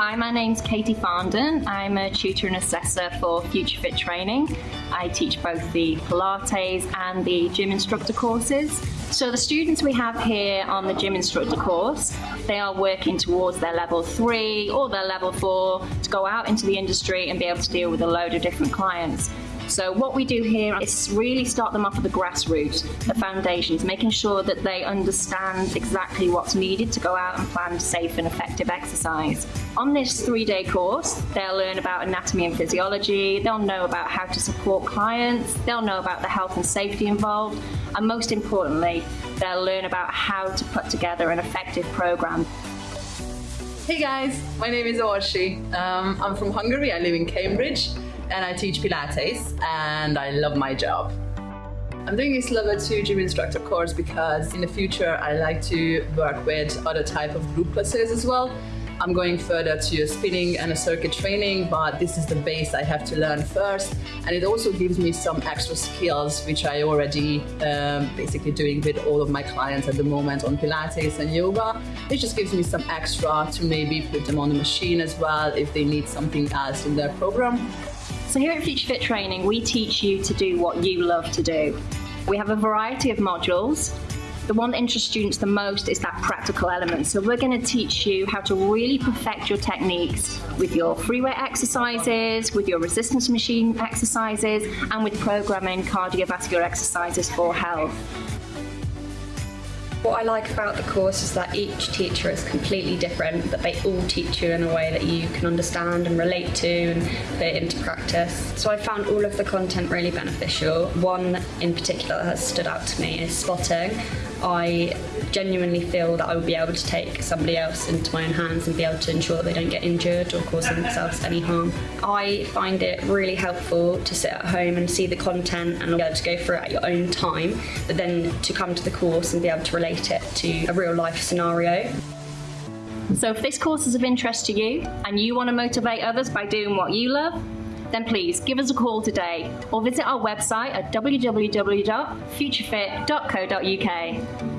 Hi, my name's Katie Farndon. I'm a tutor and assessor for Future Fit Training. I teach both the Pilates and the gym instructor courses. So the students we have here on the gym instructor course, they are working towards their level three or their level four to go out into the industry and be able to deal with a load of different clients. So what we do here is really start them off at the grassroots, the foundations, making sure that they understand exactly what's needed to go out and plan safe and effective exercise. On this three-day course, they'll learn about anatomy and physiology, they'll know about how to support clients, they'll know about the health and safety involved, and most importantly, they'll learn about how to put together an effective program. Hey guys, my name is Orsi. Um, I'm from Hungary, I live in Cambridge and I teach Pilates and I love my job. I'm doing this level 2 gym instructor course because in the future I like to work with other type of group classes as well. I'm going further to spinning and a circuit training, but this is the base I have to learn first. And it also gives me some extra skills, which I already um, basically doing with all of my clients at the moment on Pilates and yoga. It just gives me some extra to maybe put them on the machine as well if they need something else in their program. So here at Future Fit Training, we teach you to do what you love to do. We have a variety of modules. The one that interests students the most is that practical element. So we're going to teach you how to really perfect your techniques with your free weight exercises, with your resistance machine exercises, and with programming cardiovascular exercises for health. What I like about the course is that each teacher is completely different, but they all teach you in a way that you can understand and relate to and put into practice. So I found all of the content really beneficial. One in particular that has stood out to me is spotting. I genuinely feel that I will be able to take somebody else into my own hands and be able to ensure that they don't get injured or cause themselves any harm. I find it really helpful to sit at home and see the content and be able to go through it at your own time, but then to come to the course and be able to relate it to a real life scenario. So if this course is of interest to you and you want to motivate others by doing what you love, then please give us a call today or visit our website at www.futurefit.co.uk.